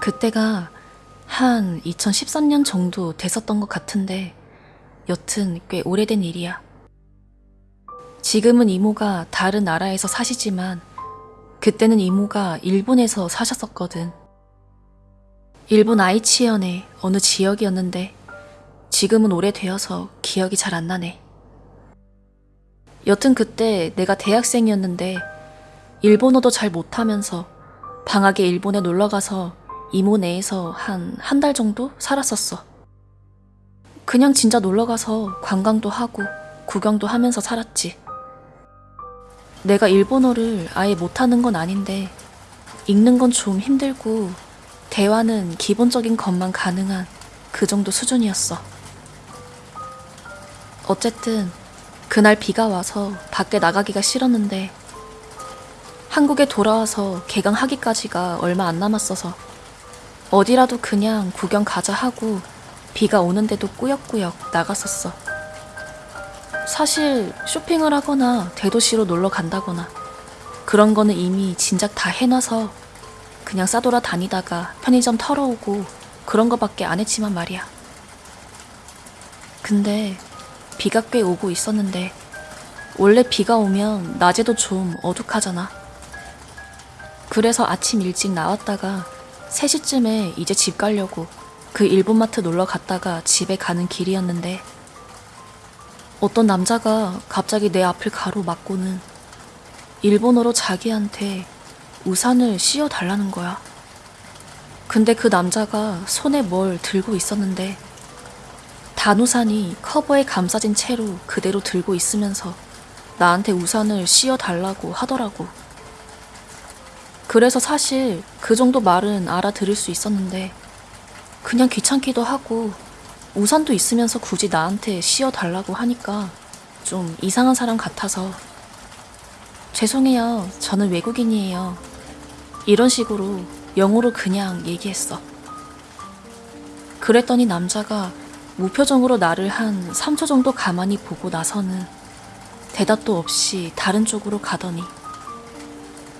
그때가 한 2013년 정도 됐었던 것 같은데 여튼 꽤 오래된 일이야. 지금은 이모가 다른 나라에서 사시지만 그때는 이모가 일본에서 사셨었거든. 일본 아이치현의 어느 지역이었는데 지금은 오래되어서 기억이 잘 안 나네. 여튼 그때 내가 대학생이었는데 일본어도 잘 못하면서 방학에 일본에 놀러가서 이모 네에서 한 한 달 정도 살았었어. 그냥 진짜 놀러가서 관광도 하고 구경도 하면서 살았지. 내가 일본어를 아예 못하는 건 아닌데 읽는 건 좀 힘들고 대화는 기본적인 것만 가능한 그 정도 수준이었어. 어쨌든 그날 비가 와서 밖에 나가기가 싫었는데 한국에 돌아와서 개강하기까지가 얼마 안 남았어서 어디라도 그냥 구경 가자 하고 비가 오는데도 꾸역꾸역 나갔었어. 사실 쇼핑을 하거나 대도시로 놀러 간다거나 그런 거는 이미 진작 다 해놔서 그냥 싸돌아 다니다가 편의점 털어오고 그런 거밖에 안 했지만 말이야. 근데 비가 꽤 오고 있었는데 원래 비가 오면 낮에도 좀 어둑하잖아. 그래서 아침 일찍 나왔다가 3시쯤에 이제 집 가려고 그 일본마트 놀러 갔다가 집에 가는 길이었는데 어떤 남자가 갑자기 내 앞을 가로막고는 일본어로 자기한테 우산을 씌워 달라는 거야. 근데 그 남자가 손에 뭘 들고 있었는데 단우산이 커버에 감싸진 채로 그대로 들고 있으면서 나한테 우산을 씌워 달라고 하더라고. 그래서 사실 그 정도 말은 알아들을 수 있었는데 그냥 귀찮기도 하고 우산도 있으면서 굳이 나한테 씌워 달라고 하니까 좀 이상한 사람 같아서 죄송해요. 저는 외국인이에요. 이런 식으로 영어로 그냥 얘기했어. 그랬더니 남자가 무표정으로 나를 한 3초 정도 가만히 보고 나서는 대답도 없이 다른 쪽으로 가더니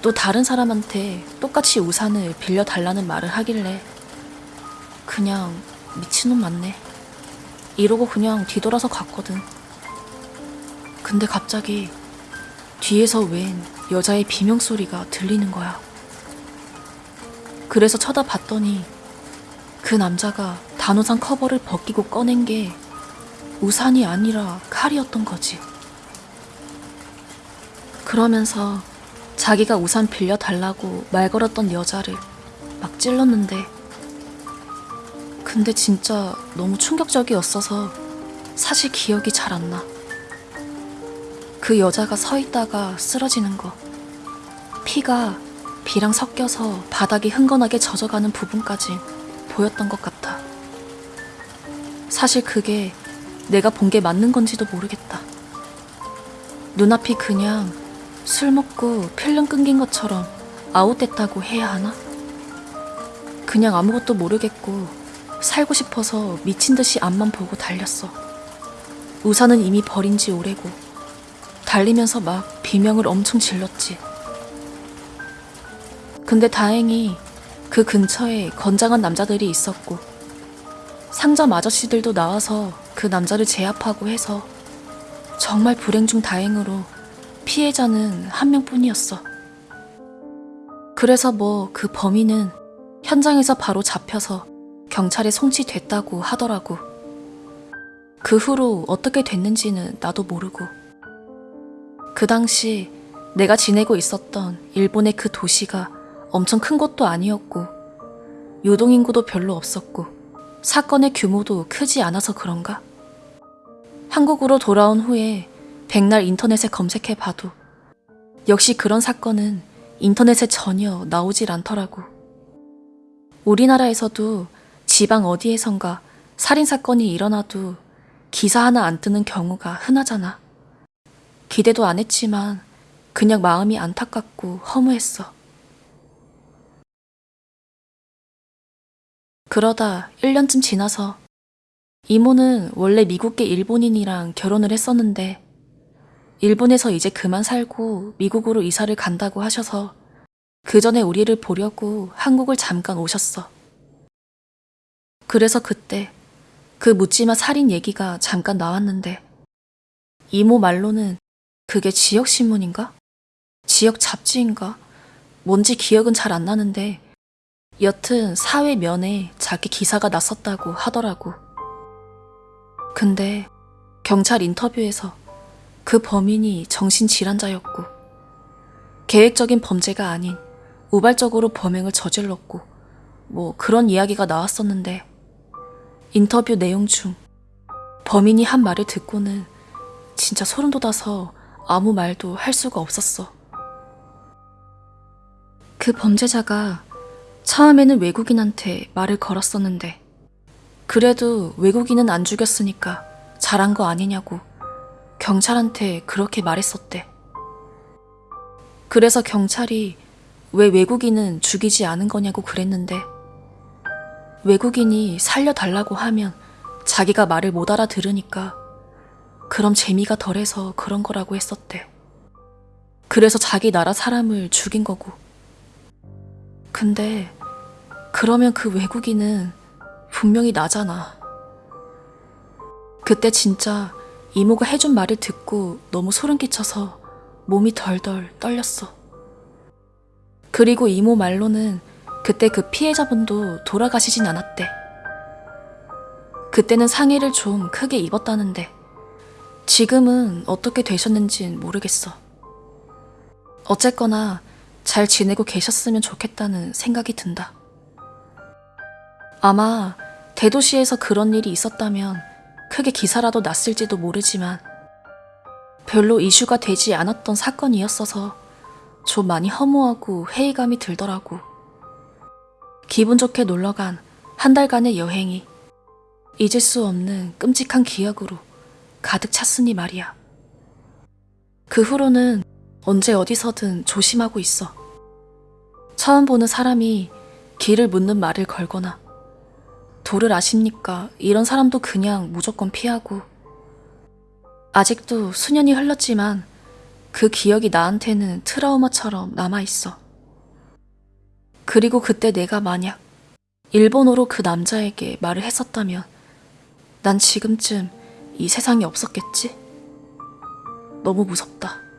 또 다른 사람한테 똑같이 우산을 빌려달라는 말을 하길래 그냥 미친놈 맞네. 이러고 그냥 뒤돌아서 갔거든. 근데 갑자기 뒤에서 웬 여자의 비명소리가 들리는 거야. 그래서 쳐다봤더니 그 남자가 단우산 커버를 벗기고 꺼낸 게 우산이 아니라 칼이었던 거지. 그러면서 자기가 우산 빌려달라고 말 걸었던 여자를 막 찔렀는데 근데 진짜 너무 충격적이었어서 사실 기억이 잘 안 나. 그 여자가 서 있다가 쓰러지는 거. 피가 비랑 섞여서 바닥이 흥건하게 젖어가는 부분까지 보였던 것 같아. 사실 그게 내가 본 게 맞는 건지도 모르겠다. 눈앞이 그냥 술 먹고 필름 끊긴 것처럼 아웃됐다고 해야 하나? 그냥 아무것도 모르겠고 살고 싶어서 미친 듯이 앞만 보고 달렸어. 우산은 이미 버린 지 오래고 달리면서 막 비명을 엄청 질렀지. 근데 다행히 그 근처에 건장한 남자들이 있었고 상점 아저씨들도 나와서 그 남자를 제압하고 해서 정말 불행 중 다행으로 피해자는 한 명뿐이었어. 그래서 뭐 그 범인은 현장에서 바로 잡혀서 경찰에 송치됐다고 하더라고. 그 후로 어떻게 됐는지는 나도 모르고. 그 당시 내가 지내고 있었던 일본의 그 도시가 엄청 큰 곳도 아니었고, 유동인구도 별로 없었고, 사건의 규모도 크지 않아서 그런가? 한국으로 돌아온 후에 백날 인터넷에 검색해 봐도 역시 그런 사건은 인터넷에 전혀 나오질 않더라고. 우리나라에서도 지방 어디에선가 살인사건이 일어나도 기사 하나 안 뜨는 경우가 흔하잖아. 기대도 안 했지만 그냥 마음이 안타깝고 허무했어. 그러다 1년쯤 지나서 이모는 원래 미국계 일본인이랑 결혼을 했었는데 일본에서 이제 그만 살고 미국으로 이사를 간다고 하셔서 그 전에 우리를 보려고 한국을 잠깐 오셨어. 그래서 그때 그 묻지마 살인 얘기가 잠깐 나왔는데 이모 말로는 그게 지역신문인가? 지역 잡지인가? 뭔지 기억은 잘 안 나는데 여튼 사회 면에 자기 기사가 났었다고 하더라고. 근데 경찰 인터뷰에서 그 범인이 정신질환자였고 계획적인 범죄가 아닌 우발적으로 범행을 저질렀고 뭐 그런 이야기가 나왔었는데 인터뷰 내용 중 범인이 한 말을 듣고는 진짜 소름 돋아서 아무 말도 할 수가 없었어. 그 범죄자가 처음에는 외국인한테 말을 걸었었는데 그래도 외국인은 안 죽였으니까 잘한 거 아니냐고 경찰한테 그렇게 말했었대. 그래서 경찰이 왜 외국인은 죽이지 않은 거냐고 그랬는데 외국인이 살려달라고 하면 자기가 말을 못 알아들으니까 그럼 재미가 덜해서 그런 거라고 했었대. 그래서 자기 나라 사람을 죽인 거고. 근데 그러면 그 외국인은 분명히 나잖아. 그때 진짜 이모가 해준 말을 듣고 너무 소름 끼쳐서 몸이 덜덜 떨렸어. 그리고 이모 말로는 그때 그 피해자분도 돌아가시진 않았대. 그때는 상해를 좀 크게 입었다는데 지금은 어떻게 되셨는진 모르겠어. 어쨌거나 잘 지내고 계셨으면 좋겠다는 생각이 든다. 아마 대도시에서 그런 일이 있었다면 크게 기사라도 났을지도 모르지만 별로 이슈가 되지 않았던 사건이었어서 좀 많이 허무하고 회의감이 들더라고. 기분 좋게 놀러간 한 달간의 여행이 잊을 수 없는 끔찍한 기억으로 가득 찼으니 말이야. 그 후로는 언제 어디서든 조심하고 있어. 처음 보는 사람이 길을 묻는 말을 걸거나 도를 아십니까? 이런 사람도 그냥 무조건 피하고 아직도 수년이 흘렀지만 그 기억이 나한테는 트라우마처럼 남아있어. 그리고 그때 내가 만약 일본어로 그 남자에게 말을 했었다면 난 지금쯤 이 세상에 없었겠지? 너무 무섭다.